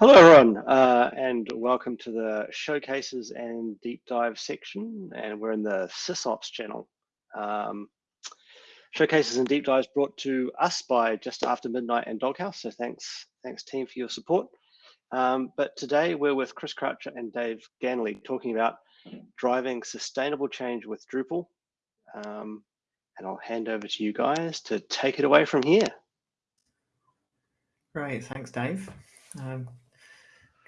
Hello, everyone, uh, and welcome to the showcases and deep dive section. And we're in the SysOps channel. Um, showcases and deep dives brought to us by Just After Midnight and Doghouse. So thanks, thanks team for your support. Um, but today we're with Chris Croucher and Dave Ganley talking about driving sustainable change with Drupal. Um, and I'll hand over to you guys to take it away from here. Great, thanks, Dave. Um,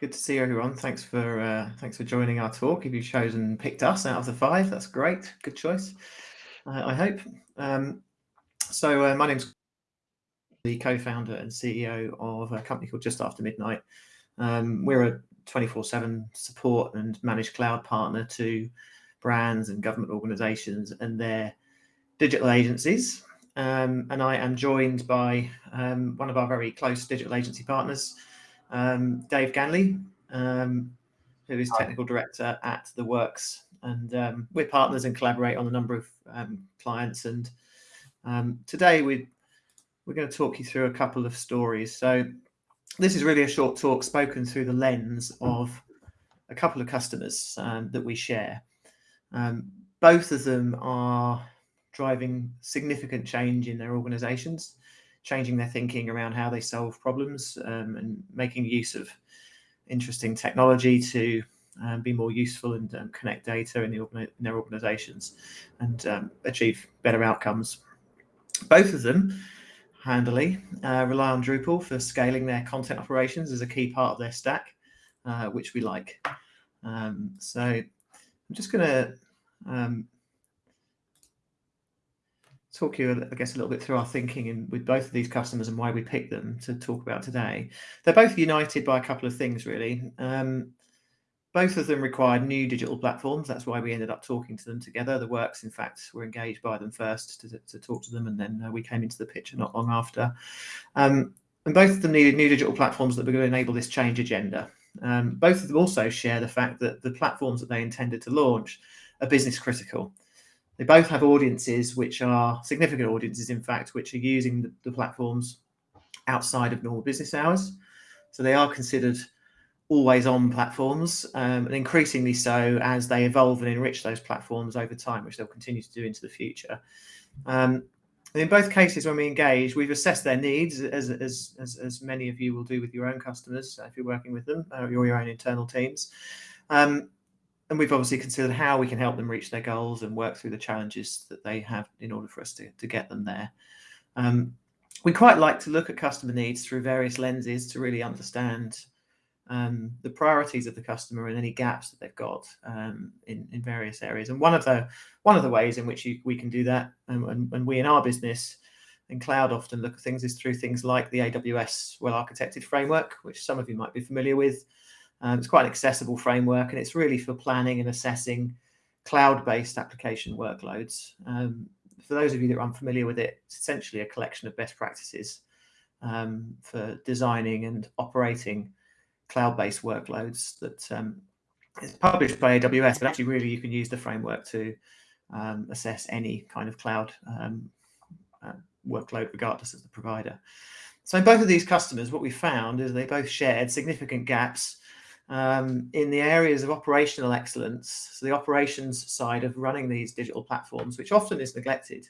good to see everyone. Thanks for uh, thanks for joining our talk. If you've chosen picked us out of the five, that's great. Good choice. Uh, I hope. Um, so uh, my name's the co-founder and CEO of a company called Just After Midnight. Um, we're a 24/7 support and managed cloud partner to brands and government organisations and their digital agencies. Um, and I am joined by um, one of our very close digital agency partners, um, Dave Ganley, um, who is technical director at The Works. And um, we're partners and collaborate on a number of um, clients. And today we, we're going to talk you through a couple of stories. So this is really a short talk spoken through the lens of a couple of customers that we share. both of them are driving significant change in their organizations, changing their thinking around how they solve problems um, and making use of interesting technology to um, be more useful and um, connect data in, the in, their organizations and um, achieve better outcomes. Both of them handily uh, rely on Drupal for scaling their content operations as a key part of their stack, uh, which we like. Um, so I'm just going to um, talk you, I guess, a little bit through our thinking in, with both of these customers and why we picked them to talk about today. They're both united by a couple of things, really. Um, both of them required new digital platforms. That's why we ended up talking to them together. The works, in fact, were engaged by them first to, to talk to them, and then uh, we came into the picture not long after. Um, and both of them needed new digital platforms that were going to enable this change agenda. Um, both of them also share the fact that the platforms that they intended to launch are business critical. They both have audiences which are significant audiences, in fact, which are using the, the platforms outside of normal business hours. So they are considered always on platforms um, and increasingly so as they evolve and enrich those platforms over time, which they'll continue to do into the future. Um, in both cases, when we engage, we've assessed their needs, as, as, as, as, many of you will do with your own customers if you're working with them or your own internal teams. Um, and we've obviously considered how we can help them reach their goals and work through the challenges that they have in order for us to, to get them there. Um, we quite like to look at customer needs through various lenses to really understand um, the priorities of the customer and any gaps that they've got um, in, in various areas. And one of the one of the ways in which you, we can do that, and, and, and we in our business in cloud often look at things is through things like the AWS well architected framework, which some of you might be familiar with. Um, it's quite an accessible framework and it's really for planning and assessing cloud-based application workloads. Um, for those of you that are unfamiliar with it, it's essentially a collection of best practices um, for designing and operating cloud-based workloads that um, is published by AWS, but actually really you can use the framework to um, assess any kind of cloud um, uh, workload regardless of the provider. So in both of these customers, what we found is they both shared significant gaps um, in the areas of operational excellence, so the operations side of running these digital platforms, which often is neglected,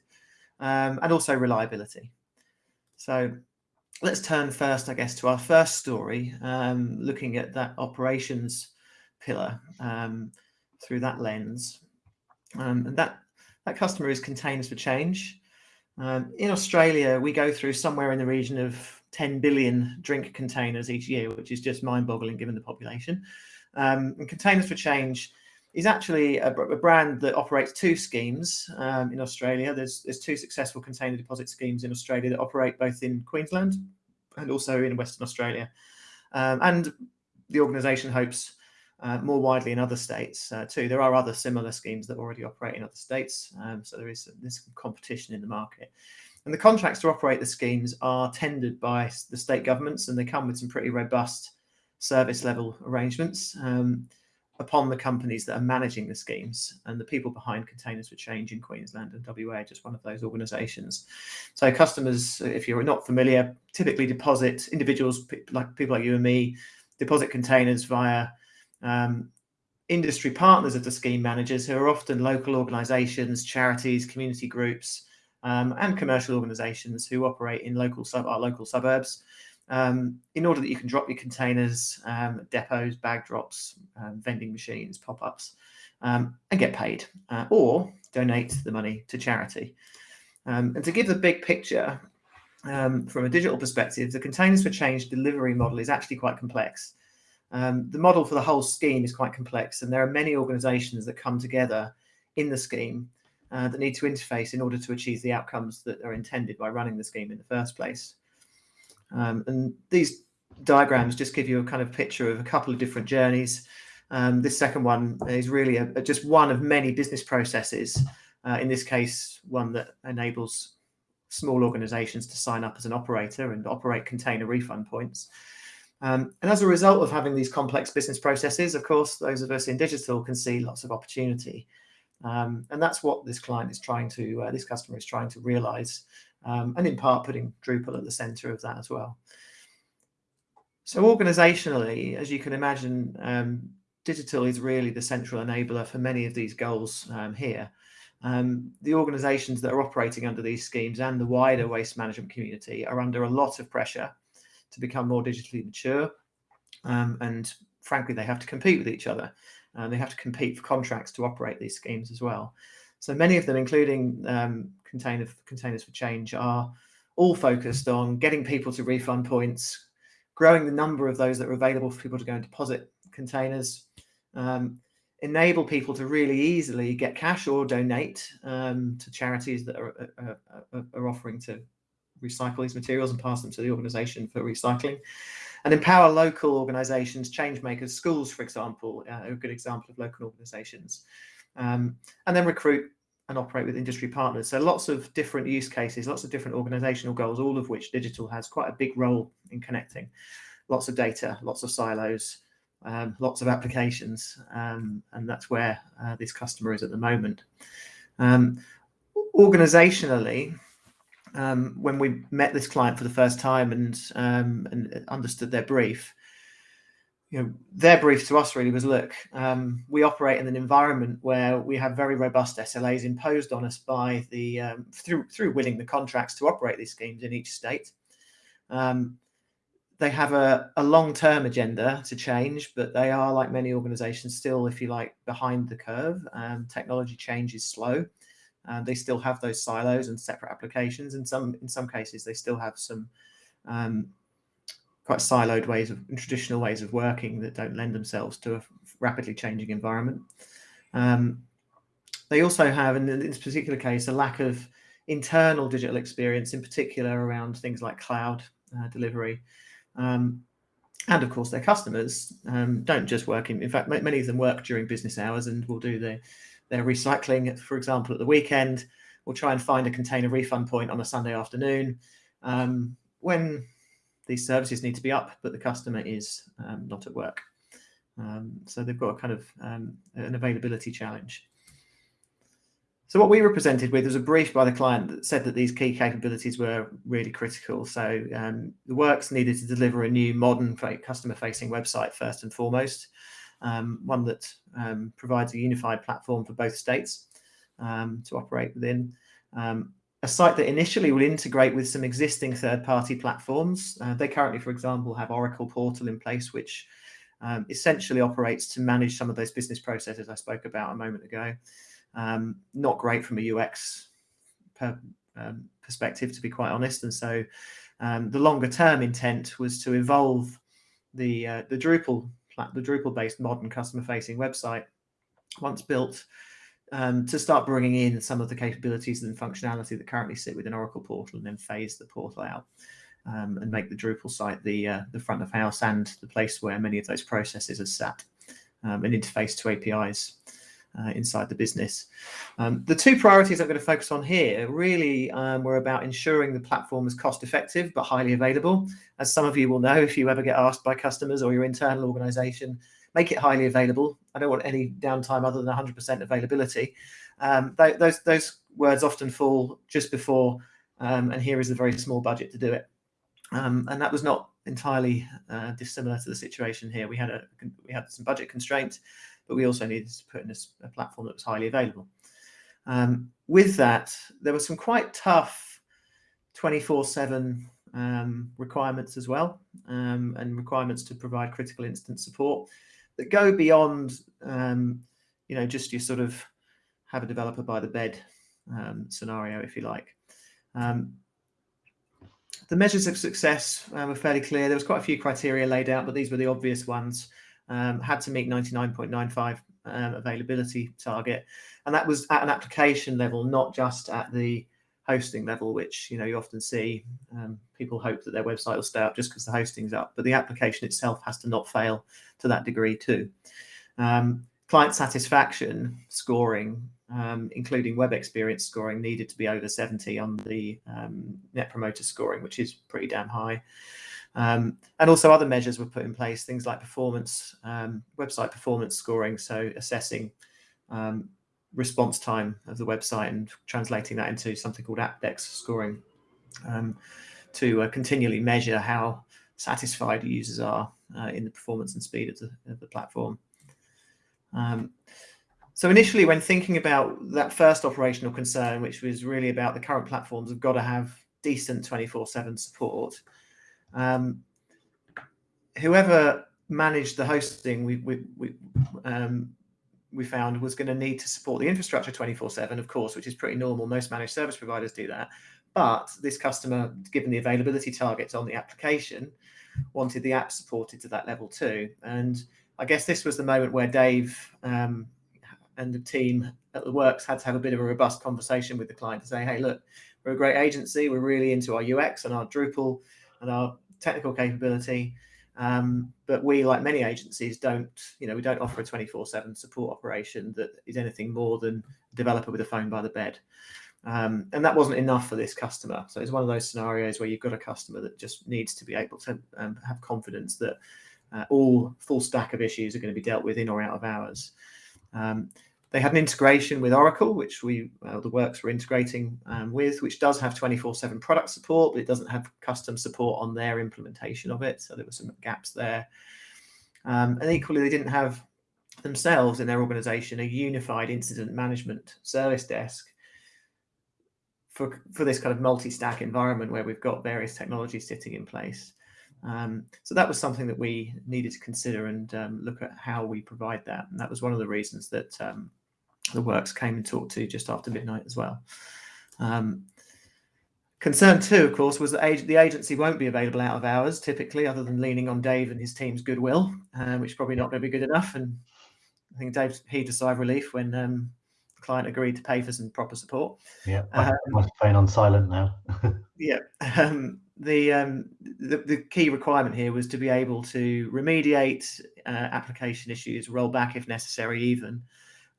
um, and also reliability. So let's turn first, I guess, to our first story, um, looking at that operations pillar um, through that lens. Um, and that, that customer is Containers for Change. Um, in Australia, we go through somewhere in the region of 10 billion drink containers each year, which is just mind-boggling given the population. Um, and Containers for Change is actually a, a brand that operates two schemes um, in Australia. There's, there's two successful container deposit schemes in Australia that operate both in Queensland and also in Western Australia. Um, and the organisation hopes uh, more widely in other states uh, too. There are other similar schemes that already operate in other states, um, so there is this competition in the market. And the contracts to operate the schemes are tendered by the state governments and they come with some pretty robust service level arrangements um, upon the companies that are managing the schemes and the people behind Containers for Change in Queensland and WA just one of those organisations. So customers, if you're not familiar, typically deposit individuals like people like you and me deposit containers via um, industry partners of the scheme managers who are often local organisations, charities, community groups, um, and commercial organisations who operate in local sub our local suburbs. Um, in order that you can drop your containers, um, depots, bag drops, um, vending machines, pop-ups, um, and get paid, uh, or donate the money to charity. Um, and to give the big picture, from a digital perspective, the Containers for Change delivery model is actually quite complex. Um, the model for the whole scheme is quite complex and there are many organisations that come together in the scheme uh, that need to interface in order to achieve the outcomes that are intended by running the scheme in the first place. Um, and these diagrams just give you a kind of picture of a couple of different journeys. Um, this second one is really a, a, just one of many business processes, uh, in this case, one that enables small organisations to sign up as an operator and operate container refund points. Um, and as a result of having these complex business processes, of course, those of us in digital can see lots of opportunity. Um, and that's what this client is trying to, uh, this customer is trying to realize, um, and in part putting Drupal at the center of that as well. So organizationally, as you can imagine, um, digital is really the central enabler for many of these goals um, here. Um, the organizations that are operating under these schemes and the wider waste management community are under a lot of pressure to become more digitally mature. Um, and frankly, they have to compete with each other. Uh, they have to compete for contracts to operate these schemes as well. So many of them, including um, container, Containers for Change, are all focused on getting people to refund points, growing the number of those that are available for people to go and deposit containers, um, enable people to really easily get cash or donate um, to charities that are, are, are offering to recycle these materials and pass them to the organization for recycling and empower local organizations, change makers, schools, for example, uh, a good example of local organizations, um, and then recruit and operate with industry partners. So lots of different use cases, lots of different organizational goals, all of which digital has quite a big role in connecting. Lots of data, lots of silos, um, lots of applications, um, and that's where uh, this customer is at the moment. Um, organizationally, um, when we met this client for the first time and um, and understood their brief, you know, their brief to us really was, look, um, we operate in an environment where we have very robust SLAs imposed on us by the um, through through winning the contracts to operate these schemes in each state. Um, they have a, a long-term agenda to change, but they are, like many organizations, still, if you like, behind the curve. Um, technology change is slow. Uh, they still have those silos and separate applications. In some in some cases, they still have some um, quite siloed ways of traditional ways of working that don't lend themselves to a rapidly changing environment. Um, they also have, in this particular case, a lack of internal digital experience, in particular around things like cloud uh, delivery. Um, and of course, their customers um, don't just work in, in fact, many of them work during business hours and will do the they're recycling, for example, at the weekend. We'll try and find a container refund point on a Sunday afternoon um, when these services need to be up, but the customer is um, not at work. Um, so they've got a kind of um, an availability challenge. So what we were presented with was a brief by the client that said that these key capabilities were really critical. So um, the works needed to deliver a new modern customer-facing website first and foremost um, one that um, provides a unified platform for both states um, to operate within. Um, a site that initially will integrate with some existing third-party platforms. Uh, they currently, for example, have Oracle Portal in place, which um, essentially operates to manage some of those business processes I spoke about a moment ago. Um, not great from a UX per, perspective, to be quite honest. And so the longer term intent was to evolve the, uh, the Drupal the Drupal-based modern customer-facing website, once built, um, to start bringing in some of the capabilities and functionality that currently sit within Oracle Portal, and then phase the portal out um, and make the Drupal site the uh, the front of house and the place where many of those processes are sat, um, and interface to APIs uh, inside the business. Um, the two priorities I'm going to focus on here really um, were about ensuring the platform is cost effective but highly available. As some of you will know, if you ever get asked by customers or your internal organization, make it highly available. I don't want any downtime other than 100% availability. Um, th those, those words often fall just before, um, and here is a very small budget to do it. Um, and that was not entirely uh, dissimilar to the situation here. We had a we had some budget constraints, but we also needed to put in a, a platform that was highly available. Um, with that, there were some quite tough 24/7 um, requirements as well, um, and requirements to provide critical incident support that go beyond, um, you know, just your sort of have a developer by the bed um, scenario, if you like. Um, the measures of success uh, were fairly clear. There was quite a few criteria laid out, but these were the obvious ones. Um, had to meet 99.95 um, availability target, and that was at an application level, not just at the hosting level, which you know you often see um, people hope that their website will stay up just because the hosting's up, but the application itself has to not fail to that degree too. Um, client satisfaction scoring, um, including web experience scoring, needed to be over 70 on the um, net promoter scoring, which is pretty damn high. Um, and also other measures were put in place, things like performance, um, website performance scoring, so assessing um, response time of the website and translating that into something called Apdex scoring um, to uh, continually measure how satisfied users are uh, in the performance and speed of the, of the platform. Um, so initially, when thinking about that first operational concern, which was really about the current platforms have got to have decent 24/7 support, um, whoever managed the hosting, we we we, um, we found was going to need to support the infrastructure 24/7, of course, which is pretty normal. Most managed service providers do that, but this customer, given the availability targets on the application, wanted the app supported to that level too, and I guess this was the moment where Dave um, and the team at the works had to have a bit of a robust conversation with the client to say, hey, look, we're a great agency. We're really into our UX and our Drupal and our technical capability. Um, but we, like many agencies, don't, you know, we don't offer a 24 7 support operation that is anything more than a developer with a phone by the bed. Um, and that wasn't enough for this customer. So it's one of those scenarios where you've got a customer that just needs to be able to um, have confidence that uh, all full stack of issues are going to be dealt with in or out of hours. Um, they had an integration with Oracle, which we uh, the works were integrating um, with, which does have 24/7 product support, but it doesn't have custom support on their implementation of it. So there were some gaps there. Um, and equally, they didn't have themselves in their organization a unified incident management service desk for, for this kind of multi-stack environment where we've got various technologies sitting in place. Um, so that was something that we needed to consider and um, look at how we provide that. And that was one of the reasons that um, the works came and talked to just after midnight as well. Um, concern two, of course, was that ag the agency won't be available out of hours typically, other than leaning on Dave and his team's goodwill, uh, which is probably not going to be good enough. And I think Dave heaved a sigh of relief when um, the client agreed to pay for some proper support. Yeah, my, um, phone on silent now. yeah. The, um, the, the key requirement here was to be able to remediate uh, application issues, roll back if necessary, even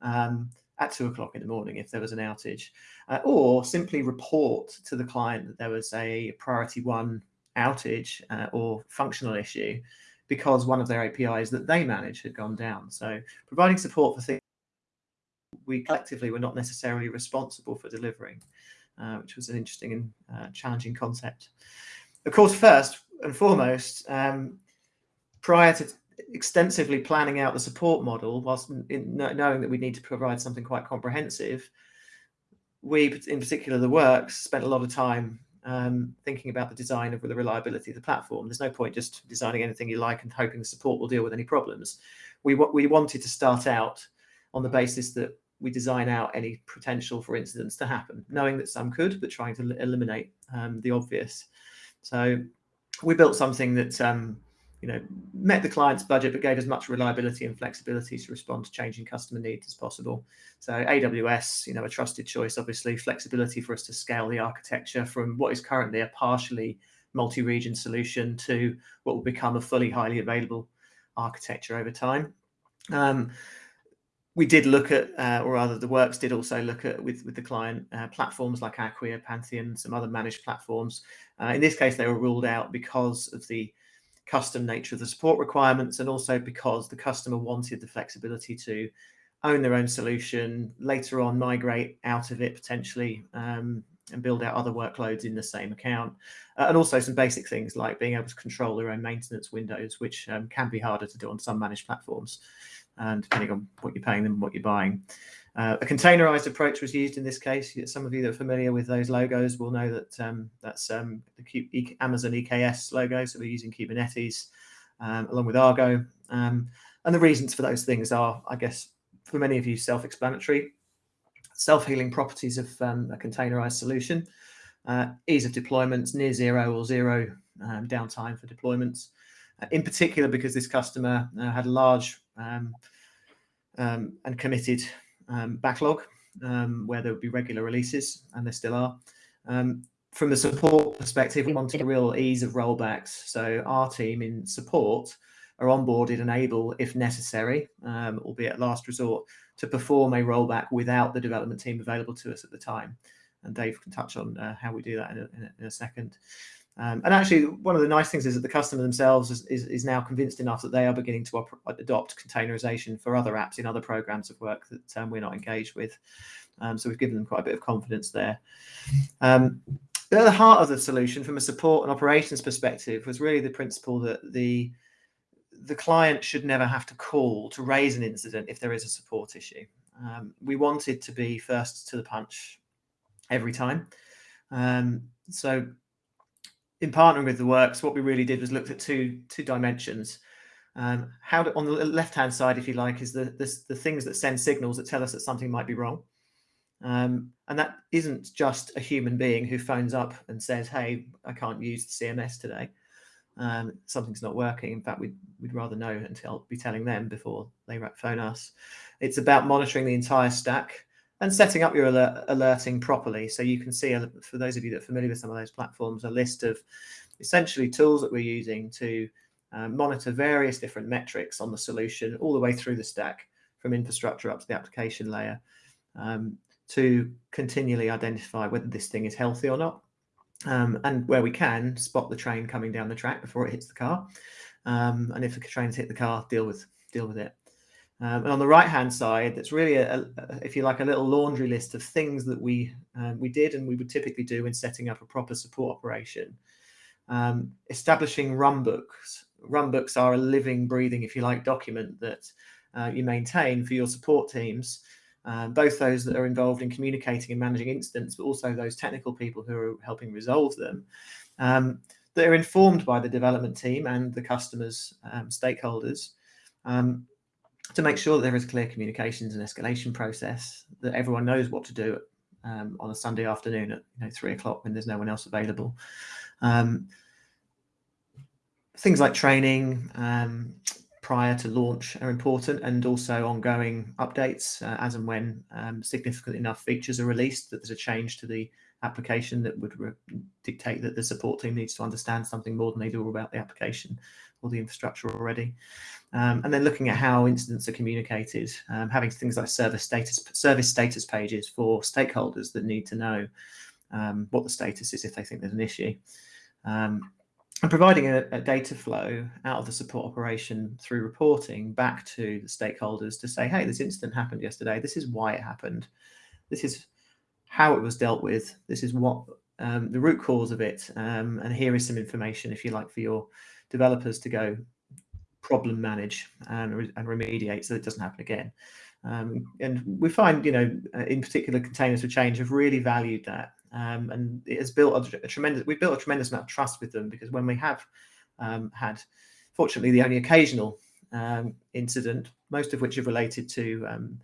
um, at two o'clock in the morning if there was an outage, uh, or simply report to the client that there was a priority one outage uh, or functional issue because one of their APIs that they manage had gone down. So providing support for things we collectively were not necessarily responsible for delivering, uh, which was an interesting and uh, challenging concept. Of course, first and foremost, um, prior to extensively planning out the support model, whilst in, knowing that we need to provide something quite comprehensive, we, in particular the works, spent a lot of time um, thinking about the design of the reliability of the platform. There's no point just designing anything you like and hoping the support will deal with any problems. We, we wanted to start out on the basis that we design out any potential for incidents to happen, knowing that some could, but trying to eliminate um, the obvious. So we built something that um, you know met the client's budget, but gave as much reliability and flexibility to respond to changing customer needs as possible. So AWS, you know, a trusted choice, obviously flexibility for us to scale the architecture from what is currently a partially multi-region solution to what will become a fully highly available architecture over time. Um, we did look at, uh, or rather the works did also look at with, with the client uh, platforms like Acquia, Pantheon, some other managed platforms. Uh, in this case, they were ruled out because of the custom nature of the support requirements and also because the customer wanted the flexibility to own their own solution, later on migrate out of it potentially um, and build out other workloads in the same account. Uh, and also some basic things like being able to control their own maintenance windows, which um, can be harder to do on some managed platforms, and depending on what you're paying them and what you're buying. Uh, a containerized approach was used in this case. Some of you that are familiar with those logos will know that um, that's um, the Amazon EKS logo. So we're using Kubernetes um, along with Argo. Um, and the reasons for those things are, I guess, for many of you, self-explanatory. Self-healing properties of um, a containerized solution, uh, ease of deployments, near zero or zero um, downtime for deployments. Uh, in particular, because this customer uh, had a large um, um, and committed um, backlog um, where there would be regular releases, and there still are. from the support perspective, we wanted a real ease of rollbacks. So our team in support are onboarded and able, if necessary, um, albeit last resort, to perform a rollback without the development team available to us at the time. And Dave can touch on uh, how we do that in a, in a second. Um, and actually, one of the nice things is that the customer themselves is, is, is now convinced enough that they are beginning to adopt containerization for other apps in other programs of work that um, we're not engaged with. Um, so we've given them quite a bit of confidence there. Um, at the heart of the solution, from a support and operations perspective, was really the principle that the the client should never have to call to raise an incident if there is a support issue. Um, we wanted to be first to the punch every time. Um, so in partnering with the works, what we really did was looked at two two dimensions. Um, how on the left hand side, if you like, is the, the, the things that send signals that tell us that something might be wrong. Um, and that isn't just a human being who phones up and says, "Hey, I can't use the CMS today." um, something's not working. In fact, we'd, we'd rather know and tell, be telling them before they phone us. It's about monitoring the entire stack and setting up your alert, alerting properly. So you can see, for those of you that are familiar with some of those platforms, a list of essentially tools that we're using to um, monitor various different metrics on the solution all the way through the stack from infrastructure up to the application layer um, to continually identify whether this thing is healthy or not um, and where we can spot the train coming down the track before it hits the car. Um, and if the train's hit the car, deal with deal with it. Um, and on the right hand side, that's really, a, a, if you like, a little laundry list of things that we um, we did and we would typically do in setting up a proper support operation. Um, establishing runbooks. Runbooks are a living, breathing, if you like, document that uh, you maintain for your support teams um, both those that are involved in communicating and managing incidents, but also those technical people who are helping resolve them, um, that are informed by the development team and the customers, um, stakeholders, um, to make sure that there is clear communications and escalation process, that everyone knows what to do um, on a Sunday afternoon at you know, three o'clock when there's no one else available. Um, things like training, um, prior to launch are important and also ongoing updates uh, as and when um, significant enough features are released that there's a change to the application that would dictate that the support team needs to understand something more than they do about the application or the infrastructure already. Um, and then looking at how incidents are communicated, um, having things like service status service status pages for stakeholders that need to know um, what the status is if they think there's an issue. Um, and providing a, a, data flow out of the support operation through reporting back to the stakeholders to say, hey, this incident happened yesterday. This is why it happened. This is how it was dealt with. This is what um, the root cause of it. Um, and here is some information, if you like, for your developers to go problem manage and, and remediate so it doesn't happen again. Um, and we find, you know, in particular, containers for change have really valued that um, and it has built a, a, tremendous. We've built a tremendous amount of trust with them because when we have um, had, fortunately, the only occasional um, incident, most of which are related to um,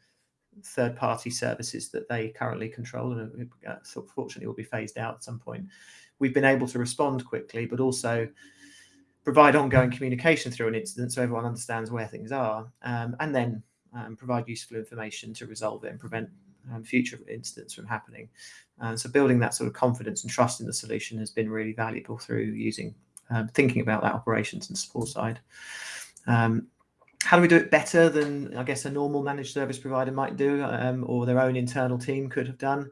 third-party services that they currently control, and uh, fortunately will be phased out at some point. We've been able to respond quickly, but also provide ongoing communication through an incident so everyone understands where things are, um, and then um, provide useful information to resolve it and prevent um, future incidents from happening. And so building that sort of confidence and trust in the solution has been really valuable through using, um, thinking about that operations and support side. Um, how do we do it better than I guess a normal managed service provider might do um, or their own internal team could have done?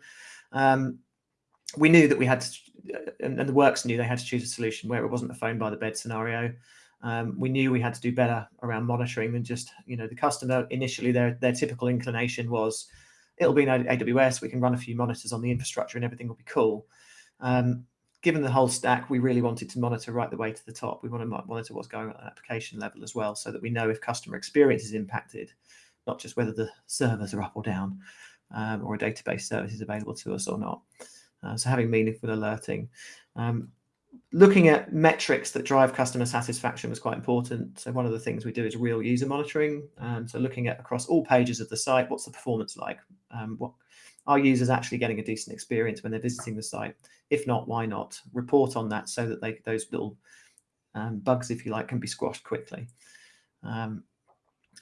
We knew that we had to, and, and, the works knew they had to choose a solution where it wasn't a phone by the bed scenario. Um, we knew we had to do better around monitoring than just, you know, the customer initially their their typical inclination was it'll be in AWS. We can run a few monitors on the infrastructure and everything will be cool. Um, given the whole stack, we really wanted to monitor right the way to the top. We want to monitor what's going on at application level as well, so that we know if customer experience is impacted, not just whether the servers are up or down, um, or a database service is available to us or not. Uh, so having meaningful alerting. Um, looking at metrics that drive customer satisfaction was quite important. So one of the things we do is real user monitoring. Um, so looking at across all pages of the site, what's the performance like? Um, what are users actually getting a decent experience when they're visiting the site? If not, why not? Report on that so that they, those little um, bugs, if you like, can be squashed quickly. Um,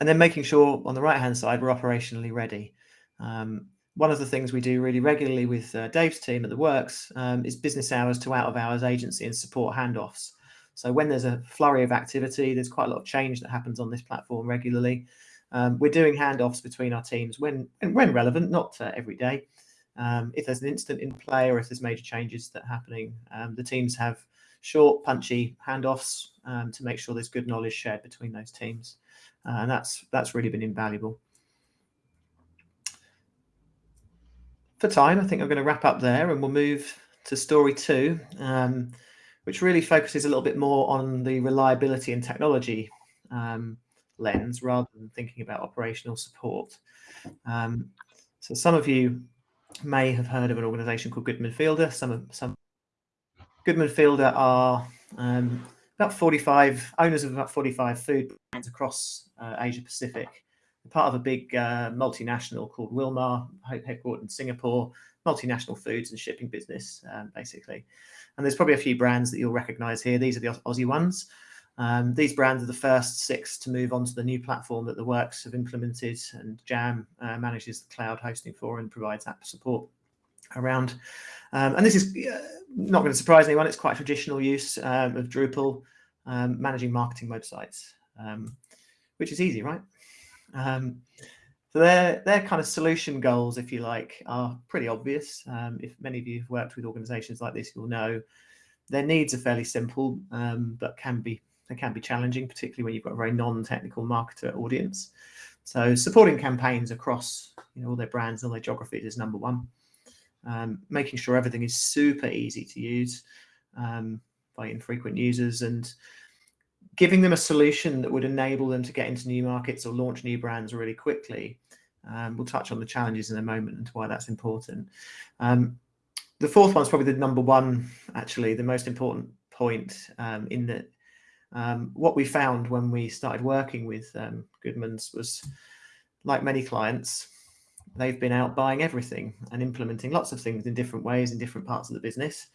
and then making sure on the right-hand side, we're operationally ready. Um, one of the things we do really regularly with uh, Dave's team at the Works um, is business hours to out of hours agency and support handoffs. So when there's a flurry of activity, there's quite a lot of change that happens on this platform regularly. Um, we're doing handoffs between our teams when when relevant, not uh, every day. Um, if there's an incident in play or if there's major changes that are happening, um, the teams have short, punchy handoffs um, to make sure there's good knowledge shared between those teams, uh, and that's that's really been invaluable. For time, I think I'm going to wrap up there and we'll move to story two, um, which really focuses a little bit more on the reliability and technology um, lens rather than thinking about operational support. Um, so some of you may have heard of an organization called Goodman Fielder. Some of some Goodman Fielder are um, about 45 owners of about 45 food brands across uh, Asia Pacific part of a big uh, multinational called Wilmar, headquartered in Singapore, multinational foods and shipping business, um, basically. And there's probably a few brands that you'll recognize here. These are the Aussie ones. Um, these brands are the first six to move onto the new platform that the Works have implemented and Jam uh, manages the cloud hosting for and provides app support around. Um, and this is uh, not going to surprise anyone. It's quite traditional use um, of Drupal um, managing marketing websites, um, which is easy, right? Um, so their their kind of solution goals, if you like, are pretty obvious. Um, if many of you have worked with organisations like this, you'll know their needs are fairly simple, um, but can be they can be challenging, particularly when you've got a very non-technical marketer audience. So supporting campaigns across you know all their brands, all their geographies is number one. Um, making sure everything is super easy to use um, by infrequent users and giving them a solution that would enable them to get into new markets or launch new brands really quickly. Um, we'll touch on the challenges in a moment and why that's important. Um, the fourth one is probably the number one, actually, the most important point um, in that um, what we found when we started working with um, Goodman's was, like many clients, they've been out buying everything and implementing lots of things in different ways in different parts of the business.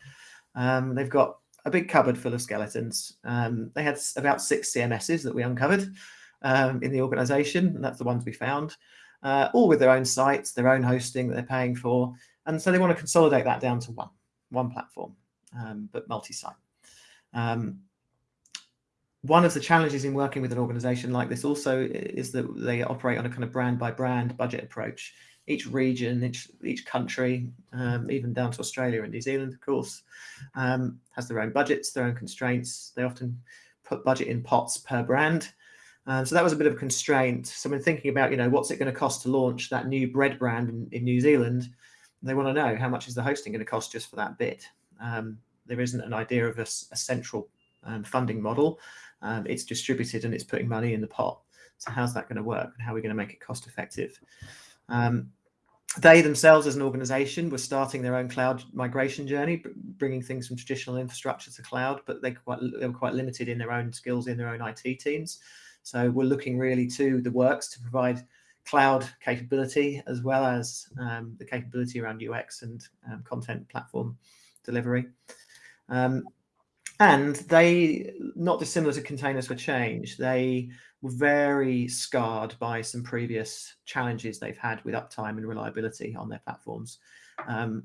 Um, they've got a big cupboard full of skeletons. Um, they had about six CMSs that we uncovered um, in the organization, and that's the ones we found, uh, all with their own sites, their own hosting that they're paying for. And so they want to consolidate that down to one, one platform, um, but multi-site. Um, one of the challenges in working with an organization like this also is that they operate on a kind of brand by brand budget approach each region, each each country, um, even down to Australia and New Zealand, of course, um, has their own budgets, their own constraints. They often put budget in pots per brand. Um, so that was a bit of a constraint. So when thinking about, you know, what's it going to cost to launch that new bread brand in, in New Zealand, they want to know how much is the hosting going to cost just for that bit. Um, there isn't an idea of a, a central um, funding model. Um, it's distributed and it's putting money in the pot. So how's that going to work and how are we going to make it cost effective? Um, they themselves as an organization were starting their own cloud migration journey, bringing things from traditional infrastructure to cloud, but they, quite, they were quite limited in their own skills in their own IT teams. So we're looking really to the works to provide cloud capability as well as um, the capability around UX and um, content platform delivery. Um, and they, not dissimilar to Containers for Change, they were very scarred by some previous challenges they've had with uptime and reliability on their platforms. Um,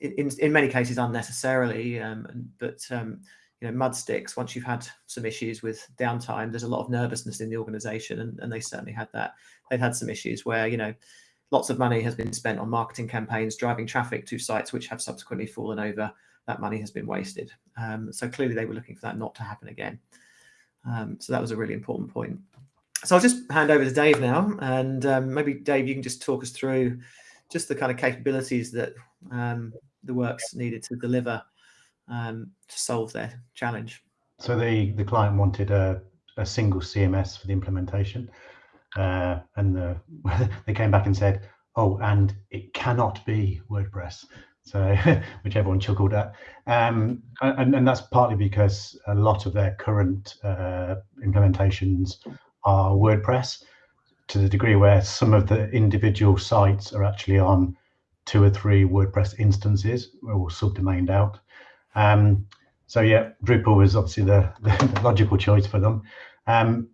in, in many cases unnecessarily, um, but um, you know, mud sticks, once you've had some issues with downtime, there's a lot of nervousness in the organization and, and they certainly had that. They've had some issues where, you know, lots of money has been spent on marketing campaigns, driving traffic to sites which have subsequently fallen over. That money has been wasted. Um, so clearly they were looking for that not to happen again. Um, so that was a really important point. So I'll just hand over to Dave now, and um, maybe Dave, you can just talk us through just the kind of capabilities that um, the works needed to deliver um, to solve their challenge. So the the client wanted a, a single CMS for the implementation, uh, and the, they came back and said, "Oh, and it cannot be WordPress." So, which everyone chuckled at, um, and, and that's partly because a lot of their current uh, implementations are WordPress, to the degree where some of the individual sites are actually on two or three WordPress instances or subdomained out. Um, so yeah, Drupal was obviously the, the logical choice for them. Um,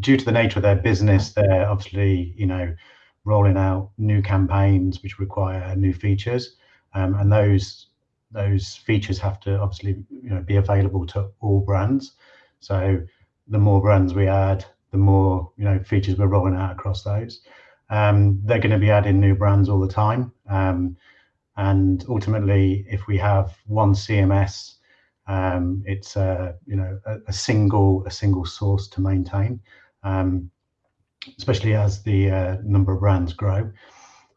due to the nature of their business, they're obviously, you know, rolling out new campaigns which require new features. Um, and those those features have to obviously you know, be available to all brands. So the more brands we add, the more you know features we're rolling out across those. Um, they're going to be adding new brands all the time, um, and ultimately, if we have one CMS, um, it's a you know a, a, single a single source to maintain, um, especially as the uh, number of brands grow.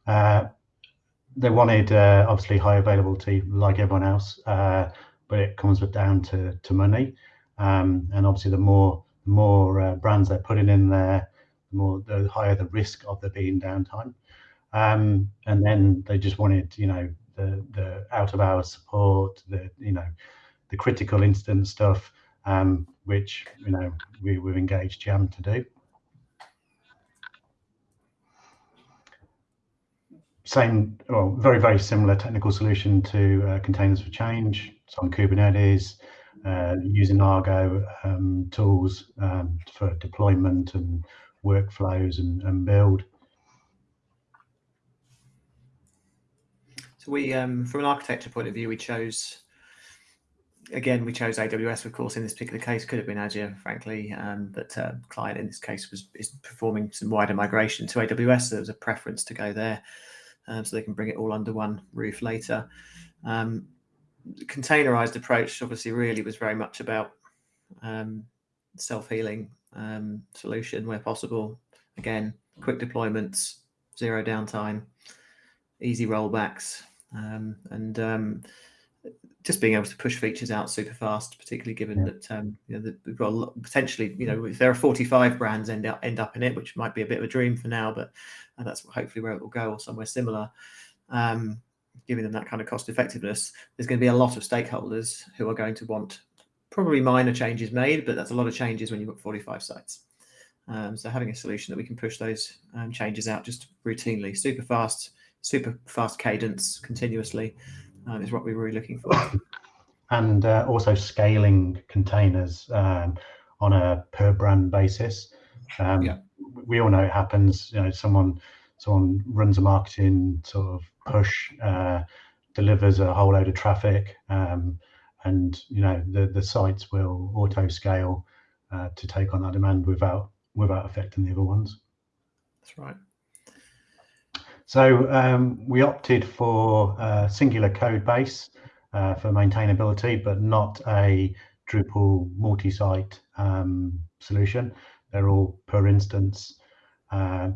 Uh, they wanted uh, obviously high availability like everyone else, uh, but it comes down to to money, um, and obviously the more the more uh, brands they're putting in there, the more the higher the risk of there being downtime. Um, and then they just wanted, you know, the the out of hours support, the you know, the critical incident stuff, um, which you know we we've engaged Jam to do. Same, well, very very similar technical solution to uh, containers for change. It's on Kubernetes uh, using Argo um, tools um, for deployment and workflows and, and build. So we, um, from an architecture point of view, we chose, again, we chose AWS, of course, in this particular case, could have been Azure, frankly, um, but uh, client in this case was is performing some wider migration to AWS, so there was a preference to go there um, so they can bring it all under one roof later. Um, containerized approach obviously really was very much about um, self-healing um, solution where possible. Again, quick deployments, zero downtime, easy rollbacks, um, and um, just being able to push features out super fast, particularly given yeah. that um, you know that we've got lot, potentially, you know, if there are 45 brands end up end up in it, which might be a bit of a dream for now, but and that's hopefully where it will go or somewhere similar. Um, giving them that kind of cost effectiveness, there's going to be a lot of stakeholders who are going to want probably minor changes made, but that's a lot of changes when you've got 45 sites. Um, so having a solution that we can push those um, changes out just routinely, super fast, super fast cadence continuously um, is what we were really looking for. And uh, also scaling containers um, on a per brand basis. Um, yeah. We all know it happens. You know, someone someone runs a marketing sort of push, uh, delivers a whole load of traffic, um, and you know the the sites will auto scale uh, to take on that demand without without affecting the other ones. That's right. So um, we opted for a singular code base uh, for maintainability, but not a Drupal multi-site um, solution. They're all per instance. Uh,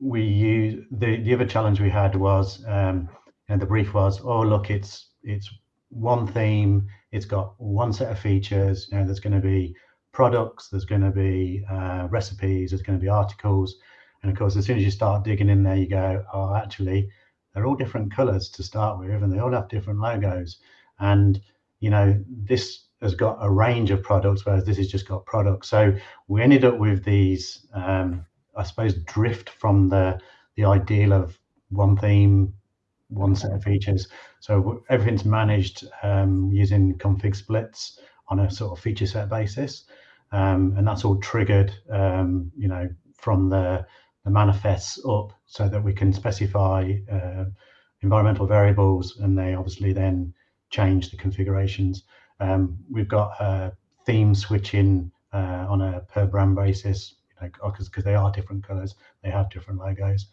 we use the the other challenge we had was um, and the brief was oh look it's it's one theme it's got one set of features you know there's going to be products there's going to be uh, recipes there's going to be articles and of course as soon as you start digging in there you go oh actually they're all different colors to start with and they all have different logos. And you know this has got a range of products whereas this has just got products. So we ended up with these um, I suppose, drift from the the ideal of one theme, one set of features. So everything's managed um, using config splits on a sort of feature set basis, um, and that's all triggered, um, you know, from the the manifests up, so that we can specify uh, environmental variables, and they obviously then change the configurations. Um, we've got uh, theme switching uh, on a per brand basis because they are different colors, they have different logos,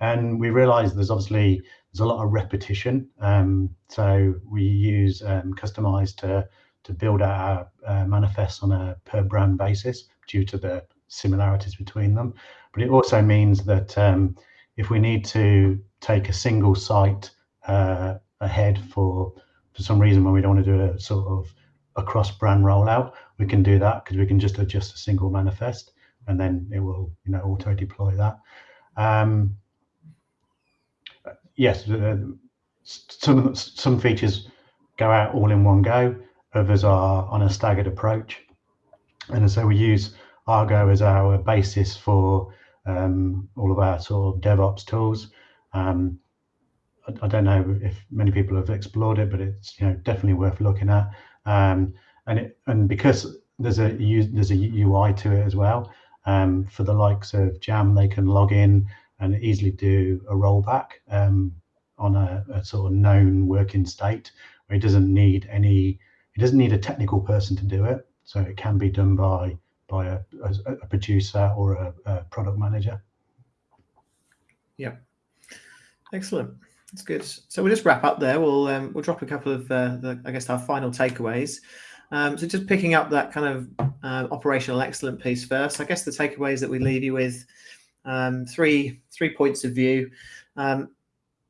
and we realize there's obviously there's a lot of repetition. Um, so we use um, Kustomize to to build our uh, manifests on a per brand basis due to the similarities between them. But it also means that um, if we need to take a single site uh, ahead for for some reason when we don't want to do a sort of a cross brand rollout, we can do that because we can just adjust a single manifest and then it will you know auto deploy that. Um, yes, uh, some some features go out all in one go. Others are on a staggered approach, and so we use Argo as our basis for um, all of our sort of DevOps tools. Um, I, I, don't know if many people have explored it, but it's you know definitely worth looking at. Um, and it and because there's a there's a UI to it as well. Um, for the likes of Jam, they can log in and easily do a rollback um, on a, a, sort of known working state where it doesn't need any. It doesn't need a technical person to do it, so it can be done by by a, a, a producer or a, a, product manager. Yeah, excellent. That's good. So we'll just wrap up there. We'll um, we'll drop a couple of uh, the I guess our final takeaways. Um, so just picking up that kind of uh, operational excellent piece first. I guess the takeaways that we leave you with um, three three points of view. Um,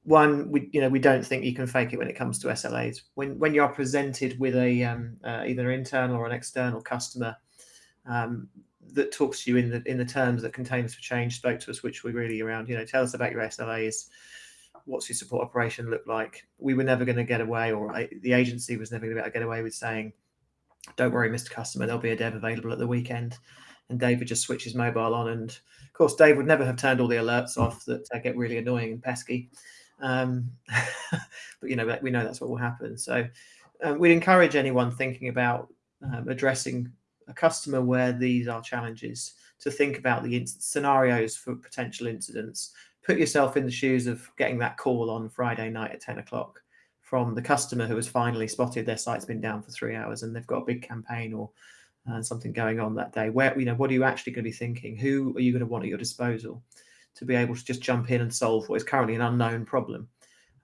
one, we you know we don't think you can fake it when it comes to SLAs. When when you are presented with a um, uh, either an internal or an external customer um, that talks to you in the in the terms that Containers for Change spoke to us, which were really around, you know, tell us about your SLAs. What's your support operation look like? We were never going to get away, or I, the agency was never going to get away with saying, "Don't worry, Mr. Customer, there'll be a dev available at the weekend." And David just switches mobile on, and of course, Dave would never have turned all the alerts off that get really annoying and pesky. Um, but you know, we know that's what will happen. So um, we'd encourage anyone thinking about um, addressing a customer where these are challenges to think about the scenarios for potential incidents. Put yourself in the shoes of getting that call on Friday night at 10 o'clock from the customer who has finally spotted their site's been down for three hours and they've got a big campaign or uh, something going on that day. Where, you know, what are you actually going to be thinking? Who are you going to want at your disposal to be able to just jump in and solve what is currently an unknown problem?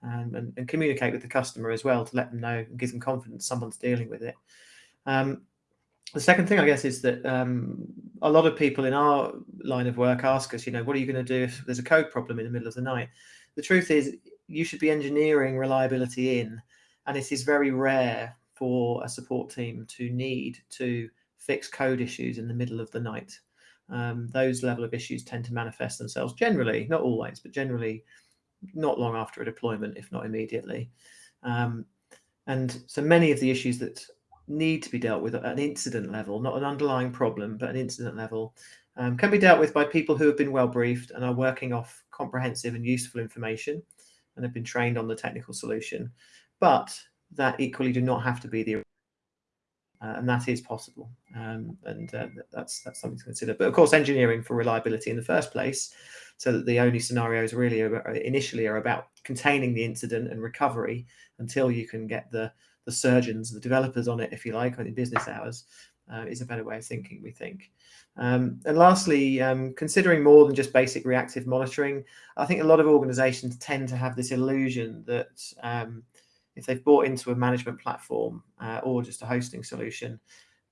And, and, and communicate with the customer as well to let them know and give them confidence someone's dealing with it. Um, the second thing, I guess, is that um, a lot of people in our line of work ask us, you know, what are you going to do if there's a code problem in the middle of the night? The truth is, you should be engineering reliability in, and it is very rare for a support team to need to fix code issues in the middle of the night. Um, those level of issues tend to manifest themselves generally, not always, but generally not long after a deployment, if not immediately. Um, and so many of the issues that need to be dealt with at an incident level, not an underlying problem, but an incident level, um, can be dealt with by people who have been well briefed and are working off comprehensive and useful information and have been trained on the technical solution. But that equally do not have to be the uh, and that is possible, um, and uh, that's that's something to consider. But of course, engineering for reliability in the first place, so that the only scenarios really are, initially are about containing the incident and recovery until you can get the the surgeons, the developers on it, if you like, in business hours, uh, is a better way of thinking, we think. Um, and lastly, um, considering more than just basic reactive monitoring, I think a lot of organizations tend to have this illusion that um, if they've bought into a management platform uh, or just a hosting solution,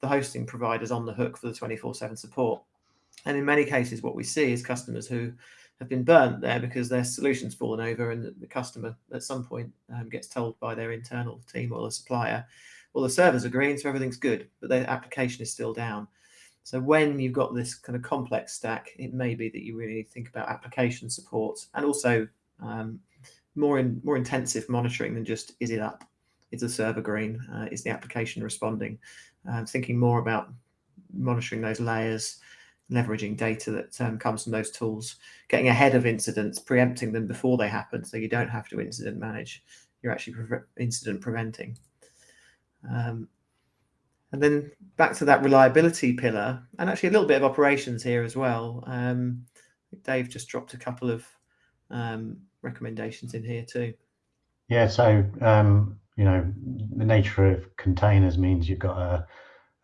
the hosting provider's on the hook for the 24-7 support. And in many cases, what we see is customers who have been burnt there because their solution's fallen over and the customer at some point um, gets told by their internal team or the supplier, well, the server's are green, so everything's good, but their application is still down. So when you've got this kind of complex stack, it may be that you really need to think about application support and also um, more in more intensive monitoring than just is it up, is the server green, uh, is the application responding, uh, thinking more about monitoring those layers, leveraging data that um, comes from those tools, getting ahead of incidents, preempting them before they happen, so you don't have to incident manage. You're actually pre incident preventing. Um, and then back to that reliability pillar, and actually a little bit of operations here as well. Um, Dave just dropped a couple of um, recommendations in here too. Yeah, so um, you know the nature of containers means you've got a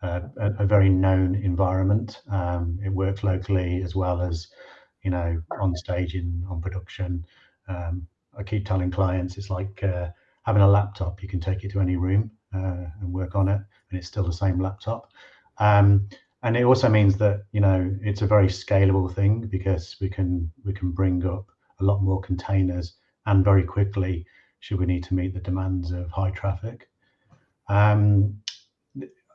a, a very known environment. Um, it works locally as well as, you know, on stage in on production. Um, I keep telling clients it's like uh, having a laptop. You can take it to any room uh, and work on it, and it's still the same laptop. Um, and it also means that you know it's a very scalable thing because we can we can bring up a lot more containers and very quickly should we need to meet the demands of high traffic. Um,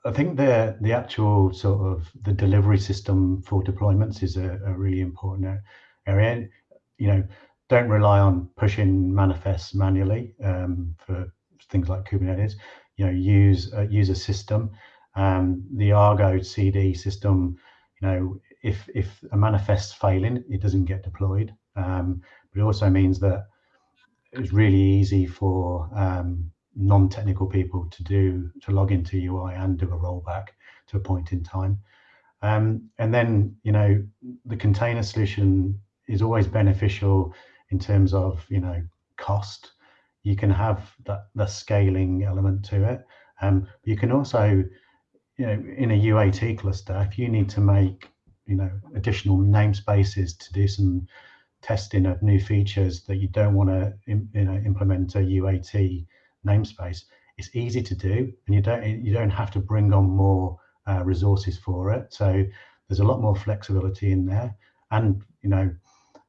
I think the the actual sort of the delivery system for deployments is a, a really important area. You know, don't rely on pushing manifests manually um, for things like Kubernetes. You know, use uh, use a system. Um, the Argo CD system. You know, if if a manifest's failing, it doesn't get deployed. Um, but it also means that it's really easy for um, non-technical people to do to log into UI and do a rollback to a point in time. Um, and then you know the container solution is always beneficial in terms of you know cost. You can have that the scaling element to it. Um, you can also you know in a UAT cluster if you need to make you know additional namespaces to do some testing of new features that you don't want to you know implement a UAT namespace, it's easy to do, and you don't you don't have to bring on more uh, resources for it. So there's a lot more flexibility in there, and you know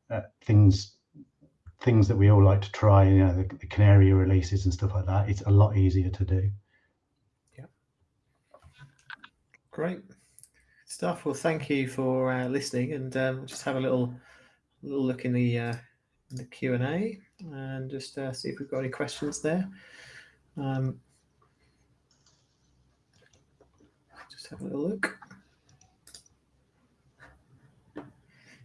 uh, things things that we all like to try, you know, the, the, canary releases and stuff like that. It's a lot easier to do. Yeah. Great stuff. Well, thank you for uh, listening, and um, just have a little little look in the uh, in the Q and A, and just uh, see if we've got any questions there. Um, just have a little look.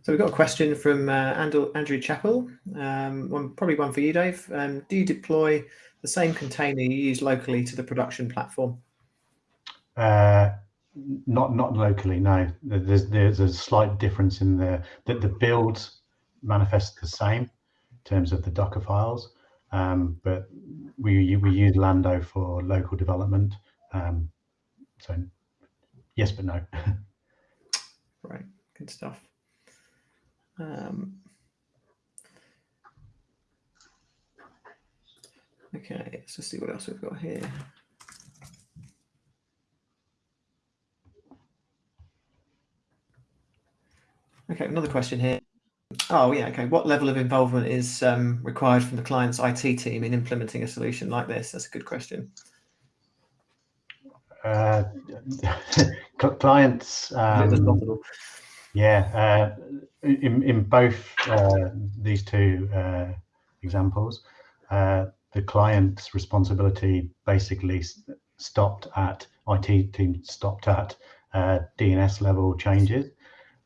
So we've got a question from uh, Andrew, Andrew Chappell. Um, one, probably one for you, Dave. Um, do you deploy the same container you use locally to the production platform? Uh, not not locally, no. There's there's a slight difference in the that the build manifests the same in terms of the Docker files, um, but we we use Lando for local development. Um, so yes, but no. right, good stuff. Um, okay, let's just see what else we've got here. Okay, another question here. Oh, yeah. Okay. What level of involvement is um, required from the client's IT team in implementing a solution like this? That's a good question. Uh, clients. Um, yeah. Uh, in, in both uh, these two uh, examples, uh, the client's responsibility basically stopped at IT team stopped at uh, DNS level changes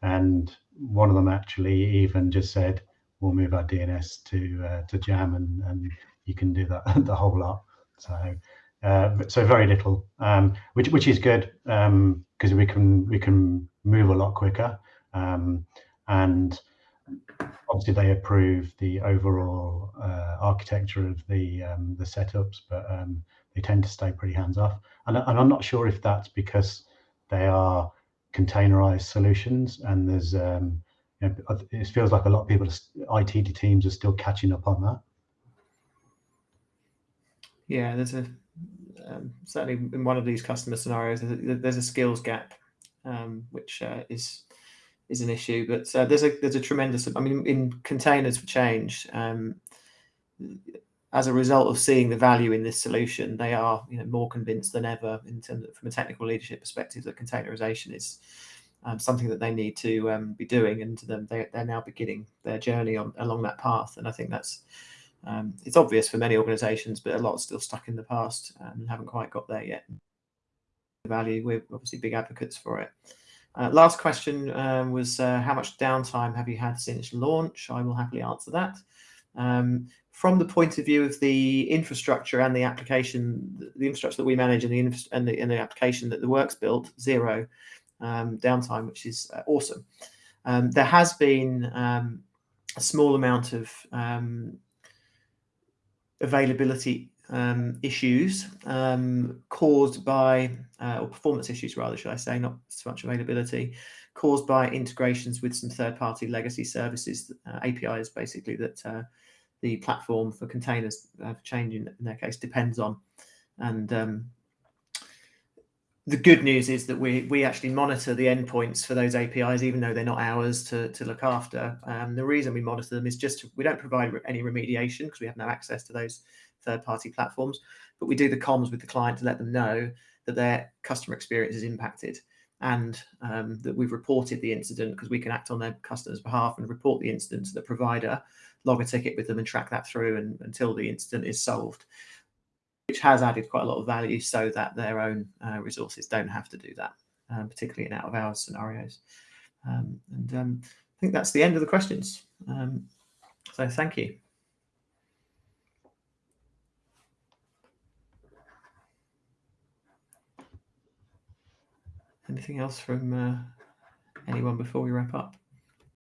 and one of them actually even just said, "We'll move our DNS to uh, to Jam, and and you can do that the whole lot." So. Uh, so very little, um, which which is good because um, we can we can move a lot quicker, um, and obviously they approve the overall uh, architecture of the um, the setups, but um, they tend to stay pretty hands off. And, and I'm not sure if that's because they are containerized solutions and there's um, you know, it feels like a lot of people IT teams are still catching up on that. Yeah, there's a um, certainly in one of these customer scenarios, there's a, there's a skills gap, um, which uh, is is an issue. But uh, there's a there's a tremendous. I mean, in containers for change, um, as a result of seeing the value in this solution, they are you know, more convinced than ever in terms of, from a technical leadership perspective that containerization is um, something that they need to um, be doing, and they, they're now beginning their journey on along that path. And I think that's um, it's obvious for many organisations, but a lot still stuck in the past and haven't quite got there yet. The value we're obviously big advocates for it. Uh, last question um, was uh, how much downtime have you had since launch? I will happily answer that. Um, from the point of view of the infrastructure and the application, the infrastructure that we manage and the and the, and the application that the work's built, zero um, downtime, which is uh, awesome. Um, there has been um, a small amount of um, availability um, issues caused by, uh, or performance issues rather, should I say, not so much availability, caused by integrations with some third-party legacy services, uh, APIs basically that uh, the platform for containers uh, for change in, their case depends on. And um, the good news is that we we actually monitor the endpoints for those APIs, even though they're not ours to, to look after. Um, the reason we monitor them is just to, we don't provide any remediation because we have no access to those third-party platforms, but we do the comms with the client to let them know that their customer experience is impacted and um, that we've reported the incident because we can act on their customer's behalf and report the incident to the provider, log a ticket with them and track that through and, until the incident is solved which has added quite a lot of value so that their own uh, resources don't have to do that, um, particularly in out of hours scenarios. Um, and um, I think that's the end of the questions. Um, so thank you. Anything else from uh, anyone before we wrap up?